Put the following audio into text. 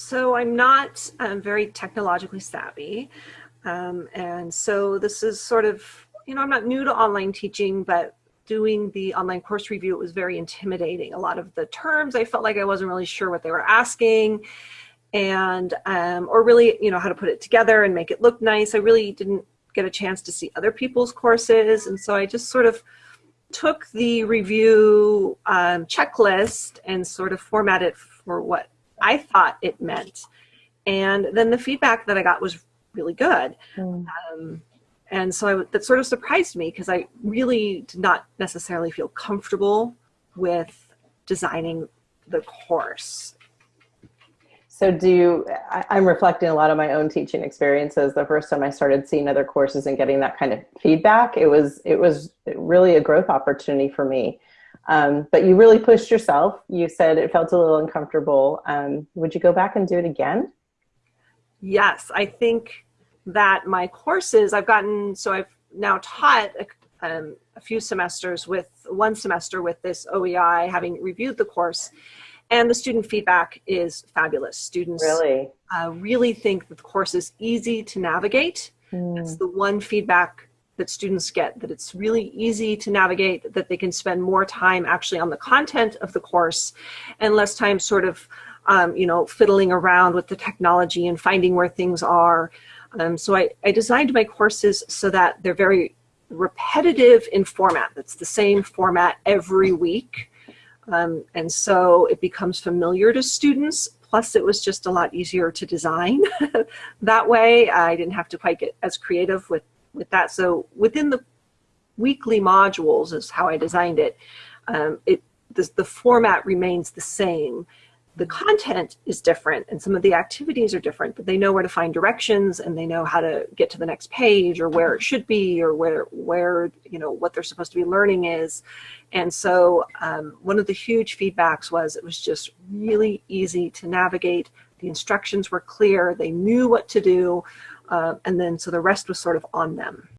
So I'm not um, very technologically savvy. Um, and so this is sort of, you know, I'm not new to online teaching, but doing the online course review, it was very intimidating. A lot of the terms, I felt like I wasn't really sure what they were asking and, um, or really, you know, how to put it together and make it look nice. I really didn't get a chance to see other people's courses. And so I just sort of took the review um, checklist and sort of formatted for what I thought it meant. And then the feedback that I got was really good. Mm. Um, and so I, that sort of surprised me because I really did not necessarily feel comfortable with designing the course. So do you, I, am reflecting a lot of my own teaching experiences. The first time I started seeing other courses and getting that kind of feedback, it was, it was really a growth opportunity for me. Um, but you really pushed yourself. You said it felt a little uncomfortable. Um, would you go back and do it again? Yes, I think that my courses, I've gotten, so I've now taught a, um, a few semesters with, one semester with this OEI, having reviewed the course, and the student feedback is fabulous. Students really, uh, really think that the course is easy to navigate. Mm. That's the one feedback that students get, that it's really easy to navigate, that they can spend more time actually on the content of the course and less time sort of, um, you know, fiddling around with the technology and finding where things are. Um, so I, I designed my courses so that they're very repetitive in format. That's the same format every week. Um, and so it becomes familiar to students. Plus it was just a lot easier to design that way. I didn't have to quite get as creative with, with that. So within the weekly modules is how I designed it. Um, it the, the format remains the same the content is different and some of the activities are different, but they know where to find directions and they know how to get to the next page or where it should be or where, where you know, what they're supposed to be learning is. And so um, one of the huge feedbacks was it was just really easy to navigate. The instructions were clear, they knew what to do, uh, and then so the rest was sort of on them.